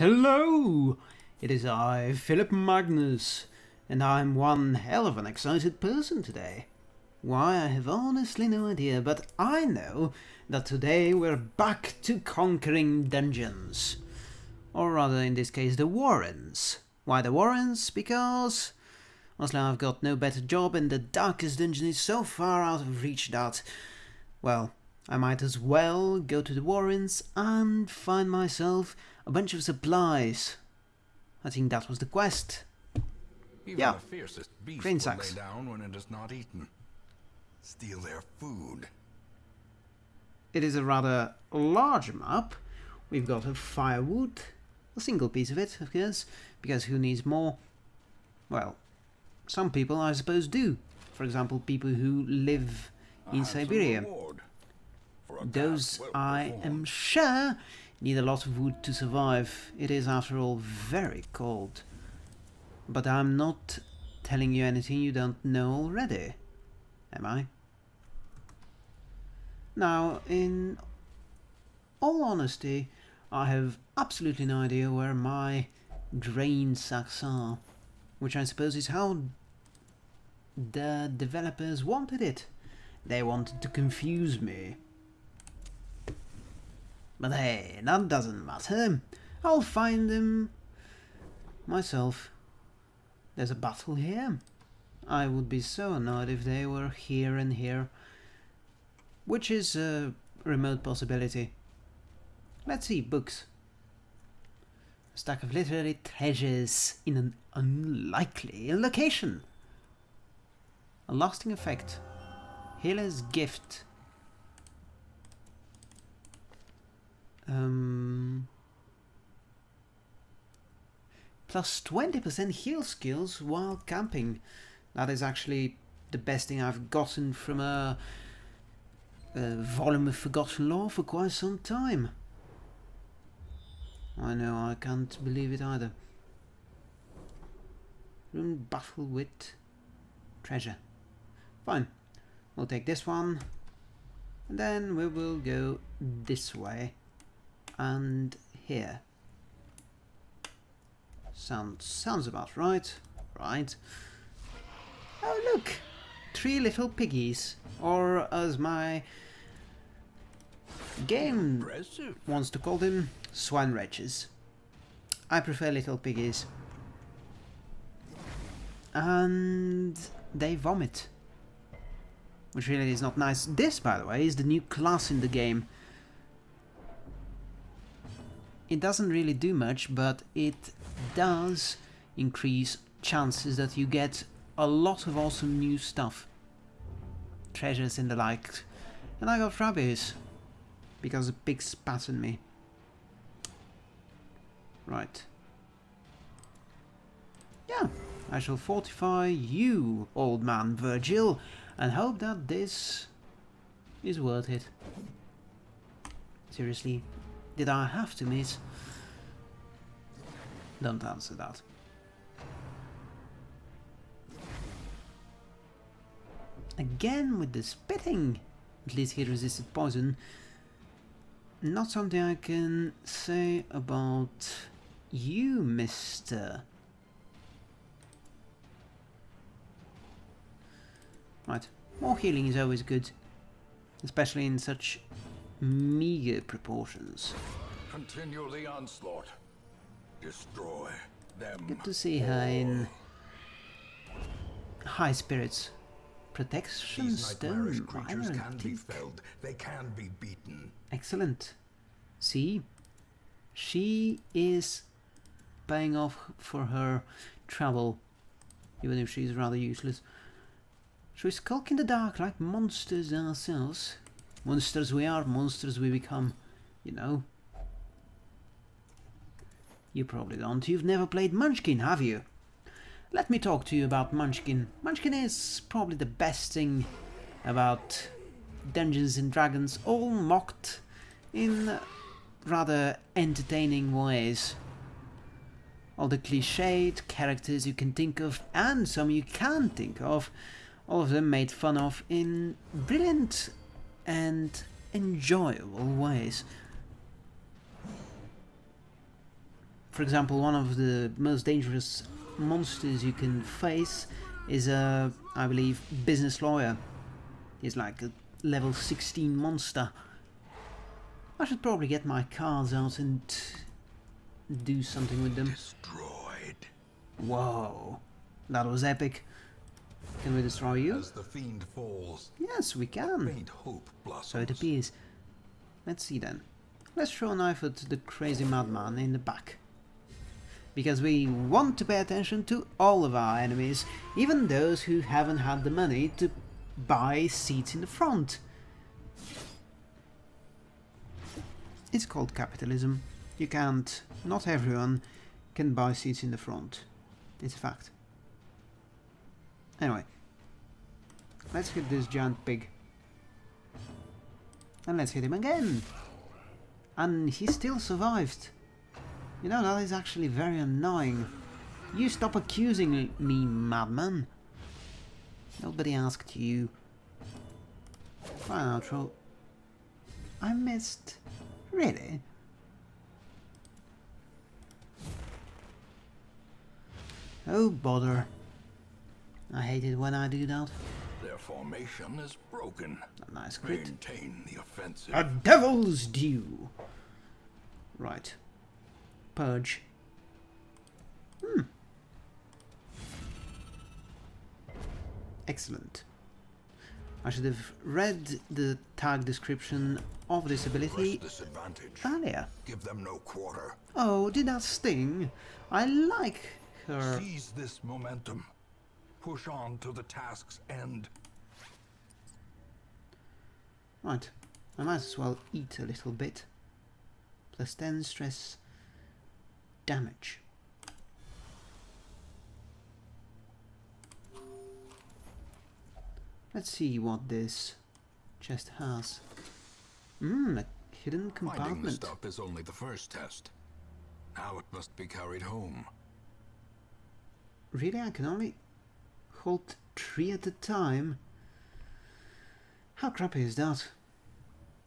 Hello! It is I, Philip Magnus, and I'm one hell of an excited person today. Why, I have honestly no idea, but I know that today we're back to conquering dungeons. Or rather, in this case, the Warrens. Why the Warrens? Because... Honestly, I've got no better job and the darkest dungeon is so far out of reach that... Well, I might as well go to the Warrens and find myself a bunch of supplies. I think that was the quest. Even Yeah. the fiercest beast Grain will lay sacks. down when it is not eaten. Steal their food. It is a rather large map. We've got a firewood, a single piece of it, of course, because who needs more? Well, some people I suppose do. For example, people who live in Siberia. reward for a Those, I am sure, need a lot of wood to survive. It is, after all, very cold. But I'm not telling you anything you don't know already, am I? Now, in all honesty, I have absolutely no idea where my grain sacks are, which I suppose is how the developers wanted it. They wanted to confuse me. But hey, that doesn't matter. I'll find them myself. There's a battle here. I would be so annoyed if they were here and here. Which is a remote possibility. Let's see, books. A stack of literary treasures in an unlikely location. A lasting effect. Healer's gift. Um, plus 20% heal skills while camping. That is actually the best thing I've gotten from a, a volume of Forgotten Lore for quite some time. I know, I can't believe it either. Room battle with treasure. Fine. We'll take this one. And then we will go this way. And here. Sounds sounds about right. Right. Oh look! Three little piggies. Or as my game Impressive. wants to call them, swine wretches. I prefer little piggies. And they vomit. Which really is not nice. This, by the way, is the new class in the game. It doesn't really do much, but it does increase chances that you get a lot of awesome new stuff. Treasures and the like. And I got rabbits. Because a pig spat on me. Right. Yeah, I shall fortify you, old man Virgil, and hope that this is worth it. Seriously, did I have to miss? Don't answer that. Again with the spitting! At least he resisted poison. Not something I can say about you, mister. Right, more healing is always good. Especially in such meager proportions. Continue the onslaught. Destroy them. Good to see her in high spirits. Protection stone, creatures can be felled. They can be beaten. Excellent. See, she is paying off for her travel, even if she's rather useless. Should we skulk in the dark like monsters ourselves? Monsters we are, monsters we become, you know. You probably don't. You've never played Munchkin, have you? Let me talk to you about Munchkin. Munchkin is probably the best thing about Dungeons and Dragons, all mocked in rather entertaining ways. All the cliched characters you can think of, and some you can't think of, all of them made fun of in brilliant and enjoyable ways. for example, one of the most dangerous monsters you can face is a, I believe, business lawyer. He's like a level 16 monster. I should probably get my cards out and do something with them. Destroyed. Whoa, that was epic. Can we destroy you? As the fiend falls, Yes, we can. So it appears. Let's see then. Let's throw a knife at the crazy madman in the back. Because we want to pay attention to all of our enemies, even those who haven't had the money to buy seats in the front. It's called capitalism. You can't, not everyone can buy seats in the front. It's a fact. Anyway, let's hit this giant pig. And let's hit him again. And he still survived. You know, that is actually very annoying. You stop accusing me, madman. Nobody asked you. Fine outro. I missed. Really? Oh bother. I hate it when I do that. Their formation is broken. A nice crit. Maintain the offensive. A devil's due. Right. Purge. Hmm. Excellent. I should have read the tag description of this ability earlier. Give them no quarter. Oh, did that sting? I like her. Seize this momentum. Push on to the task's end. Right. I might as well eat a little bit. Plus 10 stress damage. Let's see what this chest has. Mmm, a hidden compartment. Finding the stuff is only the first test. Now it must be carried home. Really, I can only hold three at a time? How crappy is that?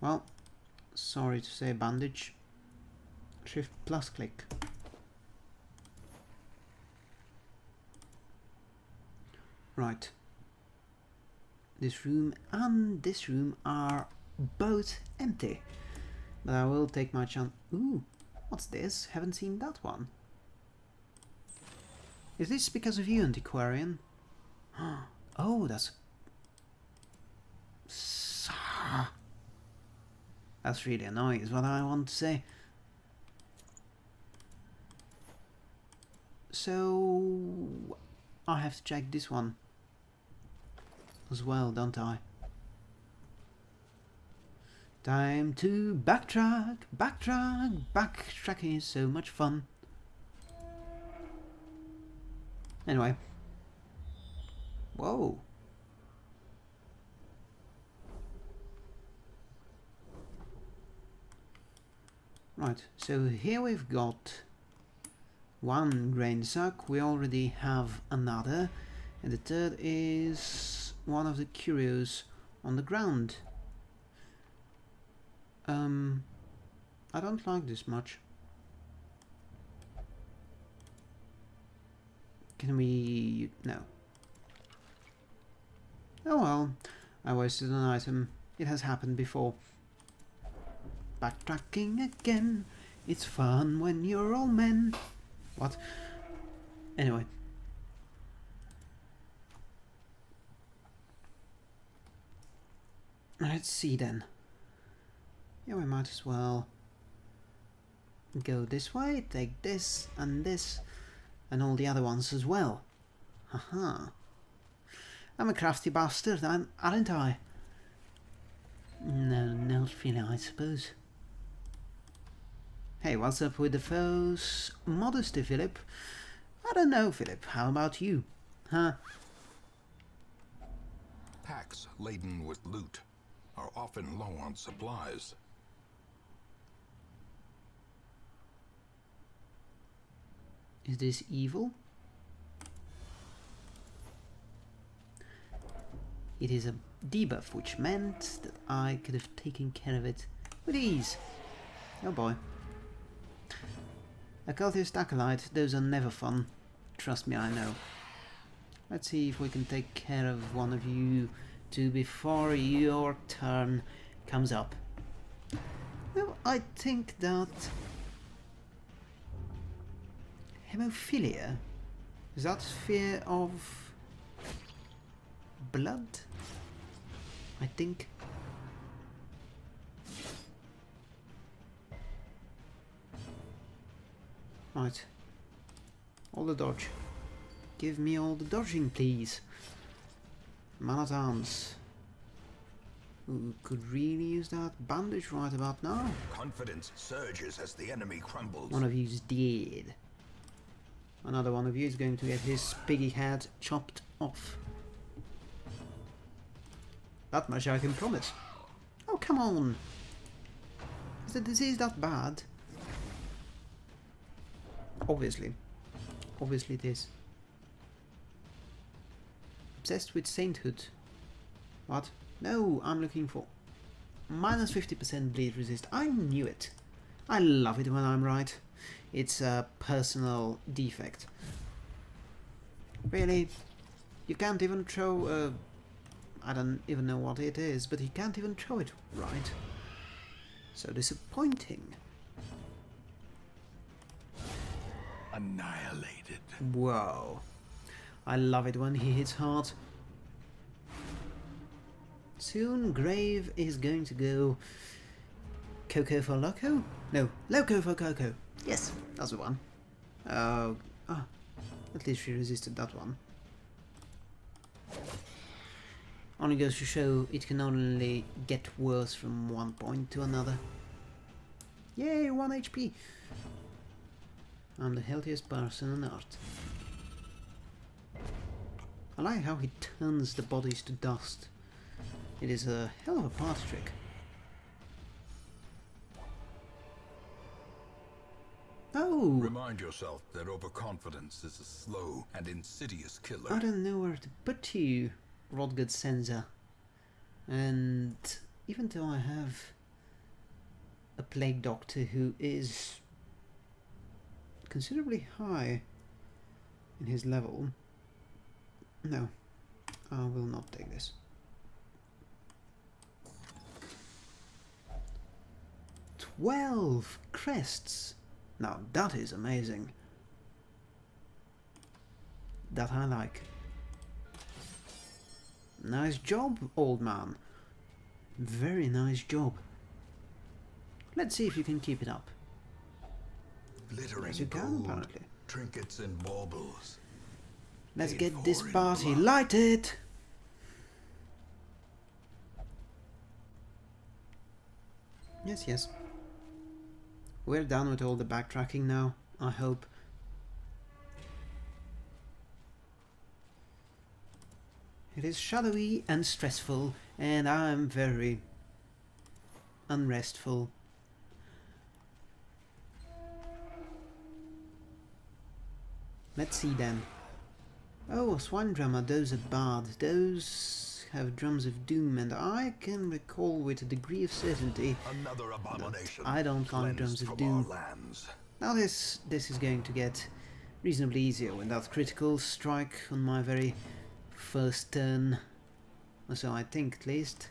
Well, sorry to say bandage. Shift plus click. Right. This room and this room are both empty. But I will take my chance. Ooh, what's this? Haven't seen that one. Is this because of you, Antiquarian? Oh, that's... That's really annoying, is what I want to say. So... I have to check this one. As well, don't I? Time to backtrack, backtrack, backtracking is so much fun. Anyway. Whoa. Right, so here we've got one grain sack, we already have another, and the third is one of the curios on the ground. Um, I don't like this much. Can we... no. Oh well, I wasted an item. It has happened before. Backtracking again. It's fun when you're all men. What? Anyway. Let's see then. Yeah, we might as well go this way, take this and this and all the other ones as well. Haha. I'm a crafty bastard, aren't I? No, not really, I suppose. Hey, what's up with the foes? Modesty, Philip. I don't know, Philip. How about you? Huh? Packs laden with loot are often low on supplies. Is this evil? It is a debuff, which meant that I could have taken care of it with ease. Oh boy. Occultist Acolyte, those are never fun. Trust me, I know. Let's see if we can take care of one of you two before your turn comes up. Well, I think that hemophilia is that fear of blood? I think. Right. All the dodge. Give me all the dodging, please. Man at arms. Who could really use that bandage right about now? Confidence surges as the enemy crumbles. One of you's dead. Another one of you is going to get his piggy head chopped off. That much I can promise. Oh, come on! Is the disease that bad? Obviously. Obviously it is. Obsessed with sainthood. What? No, I'm looking for minus 50% bleed resist. I knew it. I love it when I'm right. It's a personal defect. Really? You can't even throw a... I don't even know what it is, but he can't even throw it right. So disappointing. Annihilated. Whoa. I love it when he hits hard. Soon Grave is going to go Coco for Loco? No, Loco for Coco. Yes, that's the one. Oh, ah, at least she resisted that one. Only goes to show it can only get worse from one point to another. Yay, 1 HP! I'm the healthiest person on earth. I like how he turns the bodies to dust. It is a hell of a party trick. Oh! Remind yourself that overconfidence is a slow and insidious killer. I don't know where to put you, Rodgud Senza. And even though I have a plague doctor who is considerably high in his level, no, I will not take this. Twelve crests! Now that is amazing. That I like. Nice job, old man. Very nice job. Let's see if you can keep it up. Glittering Yes, you can, gold, apparently. trinkets and baubles. Let's Paid get this party lighted! Yes, yes. We're done with all the backtracking now, I hope. It is shadowy and stressful, and I'm very unrestful. Let's see then. Oh, swine drummer, those are bad. Those have drums of doom, and I can recall with a degree of certainty Another abomination. I don't like drums of doom. Now this this is going to get reasonably easier with that critical strike on my very first turn. Or so I think at least.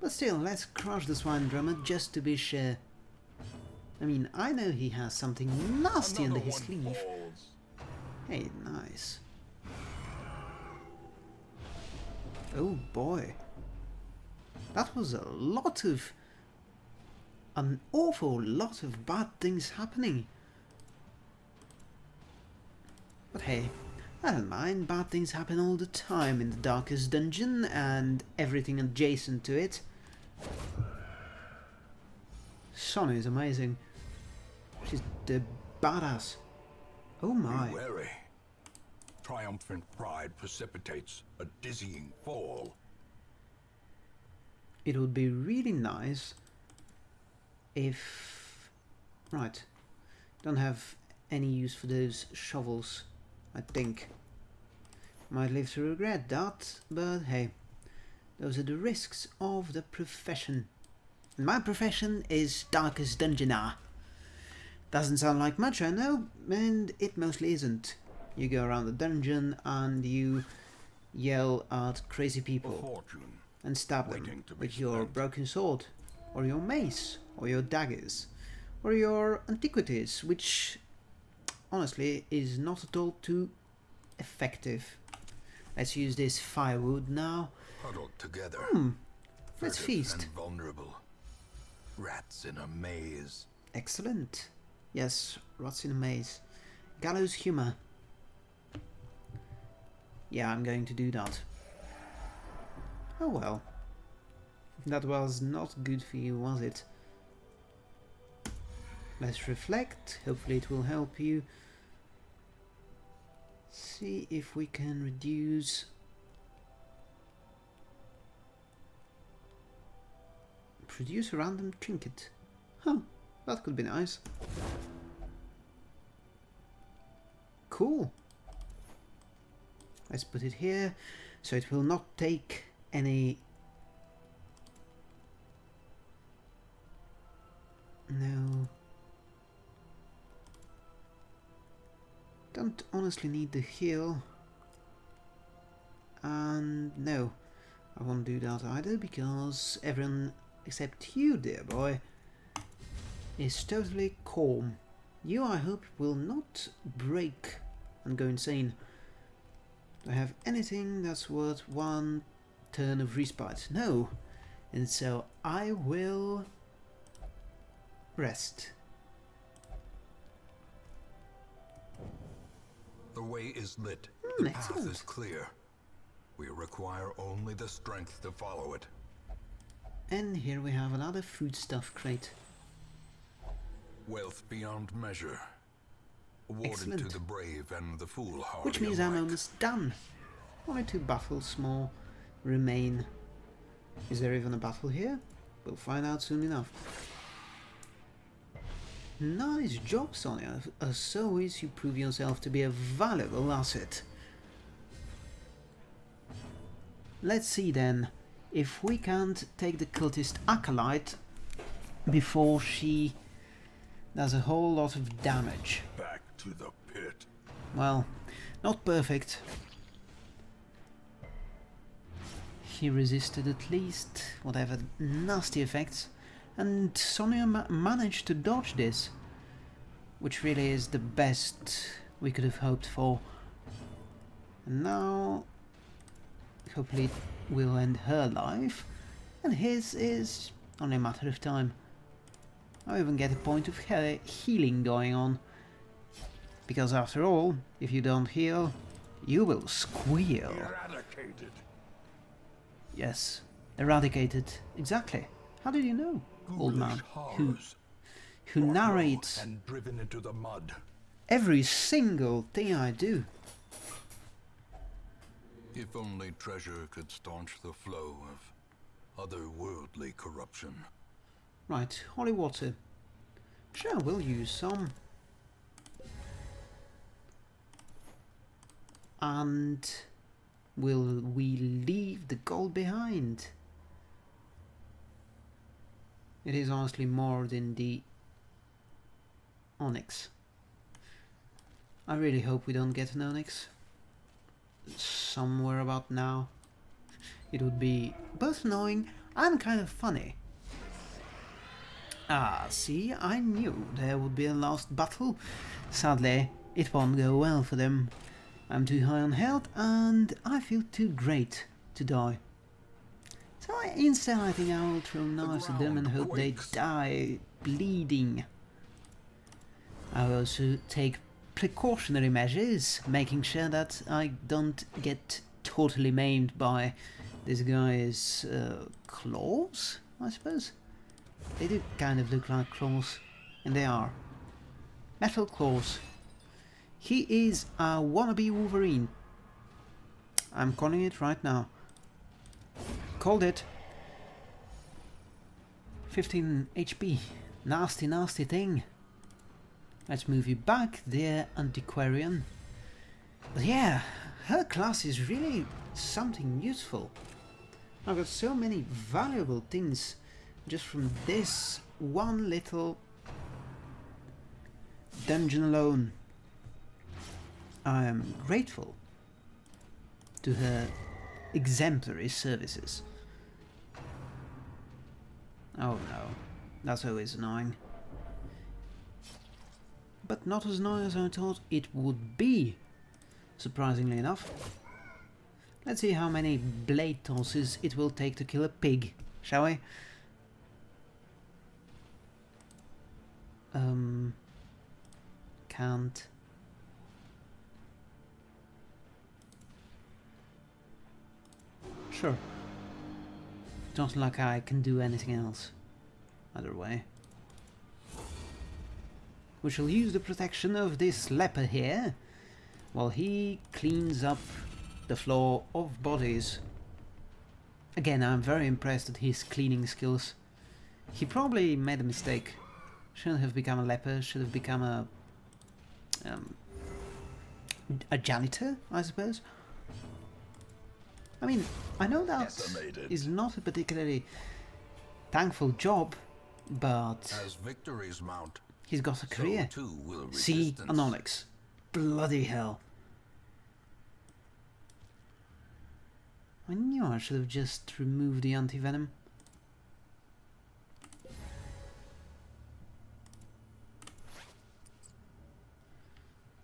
But still, let's crush the swine drummer just to be sure. I mean, I know he has something nasty under his sleeve. falls. Hey, nice. Oh boy. That was a lot of... An awful lot of bad things happening. But hey, I don't mind. Bad things happen all the time in the darkest dungeon and everything adjacent to it. Sonny is amazing. She's the badass. Oh my. Be wary. Triumphant pride precipitates a dizzying fall. it would be really nice if right don't have any use for those shovels I think. Might live to regret that but hey those are the risks of the profession. And my profession is darkest dungeoner Doesn't sound like much, I know, and it mostly isn't. You go around the dungeon and you yell at crazy people and stab them with your broken sword, or your mace, or your daggers, or your antiquities, which honestly is not at all too effective. Let's use this firewood now. Huddled together. Hmm, let's feast. Vulnerable. Rats in a maze. Excellent. Yes, rats in a maze. Gallows humor. Yeah, I'm going to do that. Oh well. That was not good for you, was it? Let's reflect. Hopefully it will help you. See if we can reduce... Produce a random trinket. Huh, that could be nice. Cool. Let's put it here, so it will not take any... Don't honestly need the heal. And no, I won't do that either because everyone except you, dear boy, is totally calm. You, I hope, will not break and go insane. Do I have anything that's worth one turn of respite? No. And so I will rest. The way is lit. Hmm, the path is clear. We require only the strength to follow it. And here we have another foodstuff crate. Wealth beyond measure. Awarded Excellent. to the brave and the foolhardy Which means I'm almost done. Only two battles more remain. Is there even a battle here? We'll find out soon enough. Nice job, Sonia. As always, you prove yourself to be a valuable asset. Let's see then if we can't take the cultist Acolyte before she does a whole lot of damage. Back to the pit. Well, not perfect. He resisted at least whatever nasty effects, and Sonia ma managed to dodge this, which really is the best we could have hoped for. And now, hopefully, it will end her life, and his is only a matter of time. I'll even get a point of he healing going on. Because after all, if you don't heal, you will squeal. Eradicated. Yes, eradicated. Exactly. How did you know, old man? Who, who narrates and driven into the mud. every single thing I do. If only treasure could staunch the flow of otherworldly corruption. Right, holy water. Sure, we'll use some. And will we leave the gold behind? It is honestly more than the onyx. I really hope we don't get an onyx somewhere about now. It would be both annoying and kind of funny. Ah, see, I knew there would be a last battle. Sadly, it won't go well for them. I'm too high on health and I feel too great to die. I, instead I think I will throw knives at them and hope they die bleeding. I will also take precautionary measures, making sure that I don't get totally maimed by this guy's uh, claws, I suppose. They do kind of look like claws, and they are. Metal claws. He is a wannabe Wolverine. I'm calling it right now. Called it. 15 HP. Nasty, nasty thing. Let's move you back there, Antiquarian. But yeah, her class is really something useful. I've got so many valuable things just from this one little dungeon alone. I am grateful to her exemplary services. Oh no, that's always annoying. But not as annoying as I thought it would be, surprisingly enough. Let's see how many blade tosses it will take to kill a pig, shall we? Um, can't. Sure. Not like I can do anything else. Either way. We shall use the protection of this leper here, while he cleans up the floor of bodies. Again, I'm very impressed at his cleaning skills. He probably made a mistake. Shouldn't have become a leper, should have become a... Um, a janitor, I suppose. I mean, I know that Decimated. is not a particularly thankful job, but As victories mount, he's got a so career. too will See, resistance. an onyx. Bloody hell. I knew I should have just removed the anti-venom.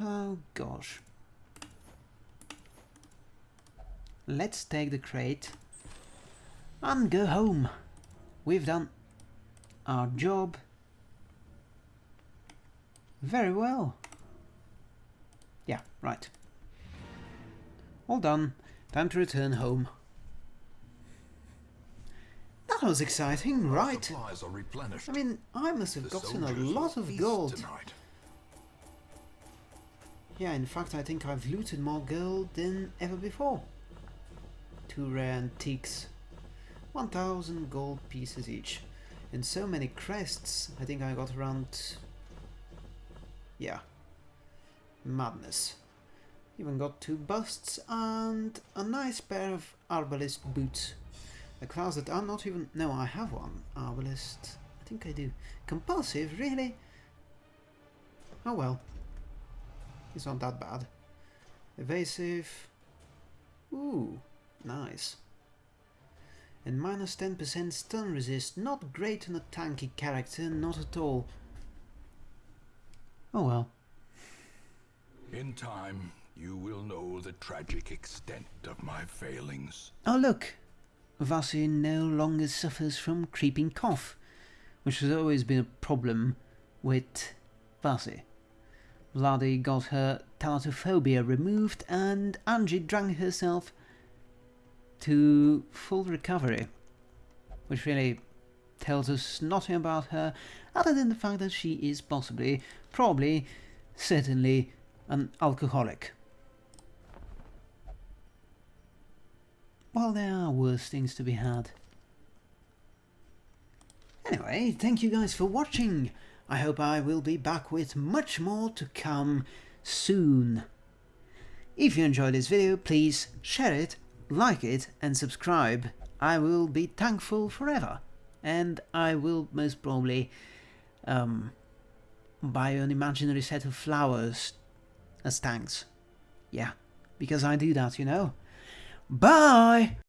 Oh gosh. Let's take the crate and go home. We've done our job very well. Yeah, right. All done. Time to return home. That was exciting, right? I mean, I must have gotten a lot of gold. Tonight. Yeah, in fact, I think I've looted more gold than ever before. Two rare antiques. 1000 gold pieces each. And so many crests, I think I got around... Yeah. Madness. Even got two busts and a nice pair of arbalest boots. A class that I'm not even... No, I have one. Arbalest. I think I do. Compulsive, really? Oh well. It's not that bad. Evasive. Ooh, nice. And minus 10% stun resist. Not great on a tanky character, not at all. Oh well. In time, you will know the tragic extent of my failings. Oh look! Vasi no longer suffers from creeping cough, which has always been a problem with Vasi. Vladi got her thanatophobia removed and Angie drank herself to full recovery, which really tells us nothing about her other than the fact that she is possibly, probably, certainly an alcoholic. Well, there are worse things to be had. Anyway, thank you guys for watching. I hope I will be back with much more to come soon. If you enjoyed this video, please share it, like it and subscribe. I will be thankful forever. And I will most probably um, buy an imaginary set of flowers as thanks. Yeah, because I do that, you know. Bye!